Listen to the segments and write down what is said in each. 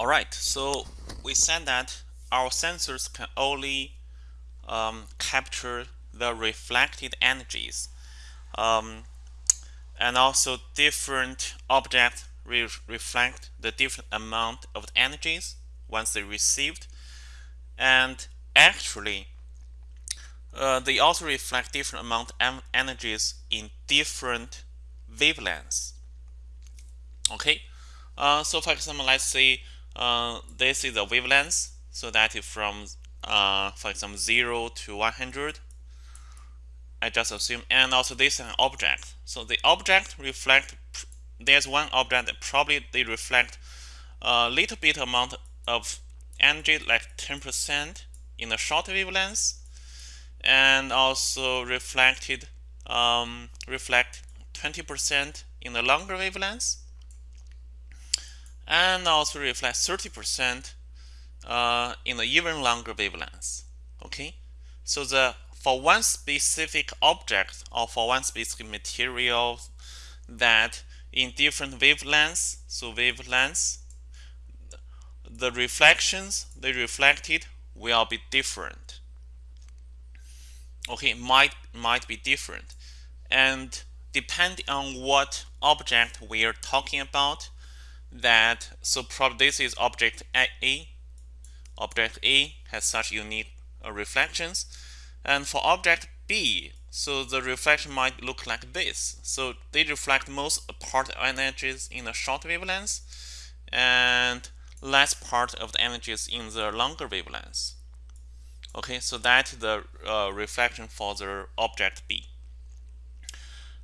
Alright, so we said that our sensors can only um, capture the reflected energies um, and also different objects re reflect the different amount of the energies once they received. And actually uh, they also reflect different amount of energies in different wavelengths. Okay uh, so for example let's say uh, this is the wavelength so that is from uh, for example 0 to 100 I just assume and also this is an object. So the object reflect there's one object that probably they reflect a little bit amount of energy like 10% in the short wavelength and also reflected um, reflect 20% in the longer wavelength and also reflect 30% uh, in the even longer wavelength. Okay, so the for one specific object or for one specific material that in different wavelengths, so wavelengths, the reflections they reflected will be different. Okay, might might be different, and depending on what object we are talking about, that so probably this is object A. Object A has such unique uh, reflections, and for object B, so the reflection might look like this. So they reflect most part energies in the short wavelengths, and less part of the energies in the longer wavelengths. Okay, so that's the uh, reflection for the object B.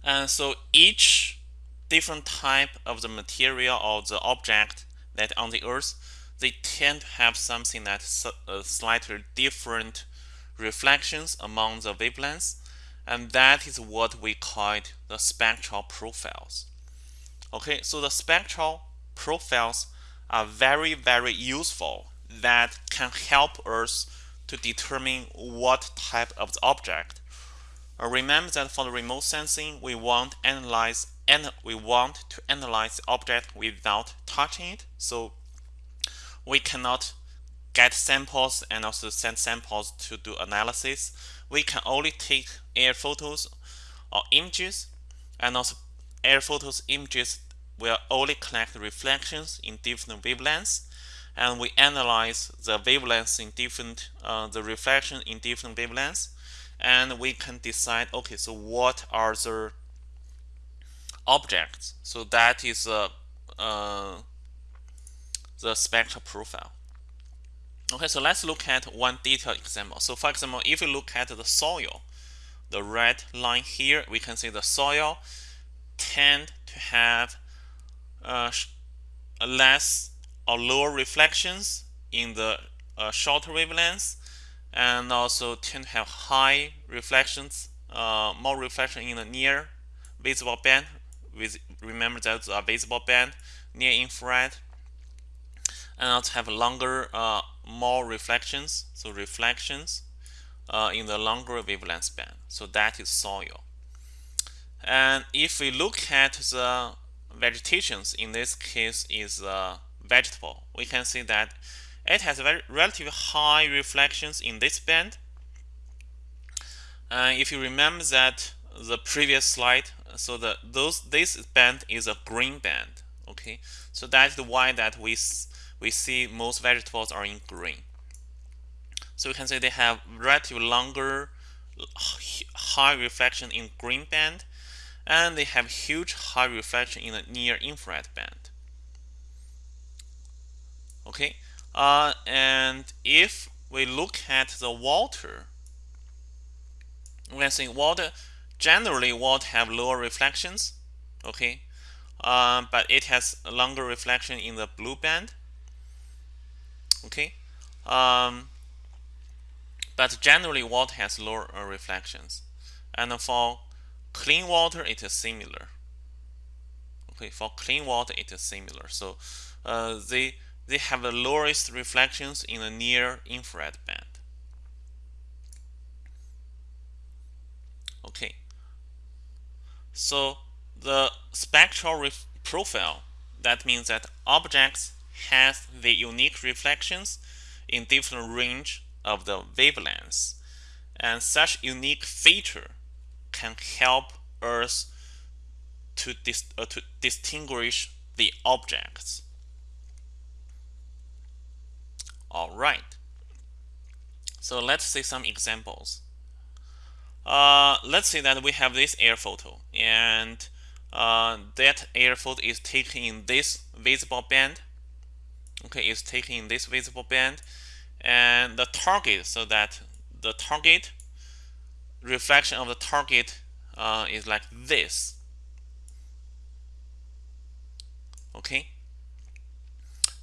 And so each different type of the material or the object that on the earth they tend to have something that uh, slightly different reflections among the wavelengths and that is what we call the spectral profiles. Okay so the spectral profiles are very very useful that can help us to determine what type of the object remember that for the remote sensing we want analyze and we want to analyze the object without touching it. So we cannot get samples and also send samples to do analysis. We can only take air photos or images and also air photos images will only collect reflections in different wavelengths and we analyze the wavelengths in different uh, the reflection in different wavelengths and we can decide okay so what are the objects. So that is uh, uh, the spectral profile. Okay, so let's look at one detailed example. So for example, if you look at the soil, the red line here, we can see the soil tend to have uh, less or lower reflections in the uh, shorter wavelengths and also tend to have high reflections, uh, more reflection in the near visible band. With remember that a visible band near infrared. And also have longer uh, more reflections. So reflections uh, in the longer wavelength band. So that is soil. And if we look at the vegetations in this case is uh, vegetable we can see that it has very relatively high reflections in this band. And if you remember that the previous slide so the those this band is a green band okay? So that's why that we we see most vegetables are in green. So we can say they have relatively longer high reflection in green band and they have huge high reflection in the near infrared band. Okay uh, and if we look at the water we can see water generally won't have lower reflections okay? Um, but it has longer reflection in the blue band okay? Um, but generally water has lower uh, reflections. And for clean water it is similar. Okay for clean water it is similar. So uh, they they have the lowest reflections in the near infrared band okay so the spectral profile, that means that objects has the unique reflections in different range of the wavelengths. And such unique feature can help us to, dis uh, to distinguish the objects. All right. So let's see some examples. Uh, let's say that we have this air photo and uh, that air photo is taken in this visible band. Okay, is taken in this visible band and the target so that the target reflection of the target uh, is like this. Okay,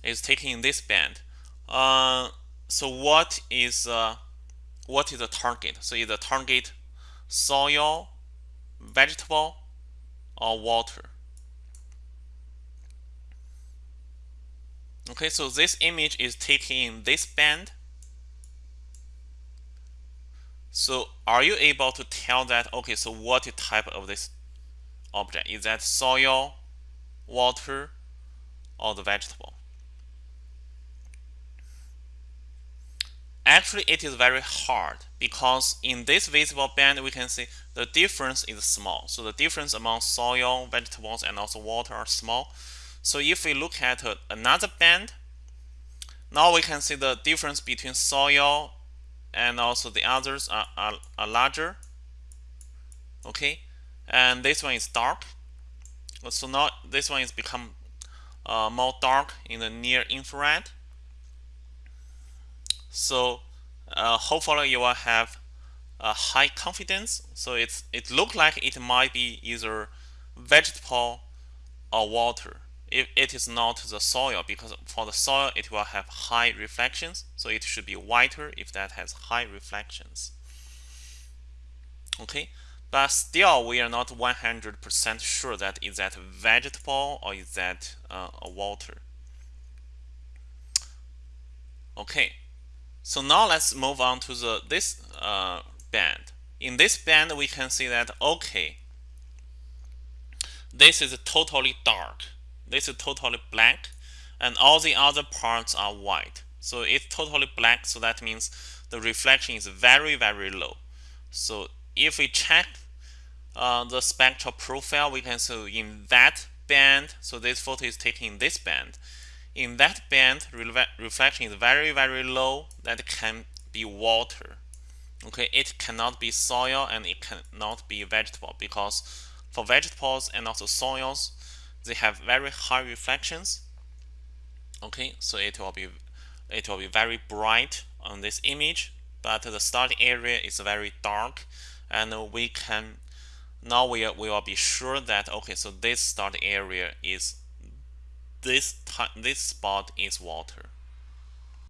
is taken in this band. Uh, so what is uh, what is the target? So is the target soil, vegetable, or water? Okay, so this image is taken in this band. So are you able to tell that, okay, so what type of this object? Is that soil, water, or the vegetable? Actually, it is very hard because in this visible band, we can see the difference is small. So the difference among soil, vegetables, and also water are small. So if we look at another band, now we can see the difference between soil and also the others are, are, are larger. Okay, and this one is dark. So now this one is become uh, more dark in the near infrared. So uh, hopefully you will have a high confidence. So it's it look like it might be either vegetable or water. If it is not the soil, because for the soil it will have high reflections, so it should be whiter if that has high reflections. Okay, but still we are not 100% sure that is that vegetable or is that uh, a water. Okay, so now let's move on to the this uh, band. In this band, we can see that okay, this is totally dark. This is totally black, and all the other parts are white. So it's totally black. So that means the reflection is very very low. So if we check uh, the spectral profile, we can see in that band. So this photo is taken in this band in that band reflection is very very low that can be water. Okay it cannot be soil and it cannot be vegetable because for vegetables and also soils they have very high reflections. Okay so it will be it will be very bright on this image but the starting area is very dark and we can now we, we will be sure that okay so this starting area is this, this spot is water.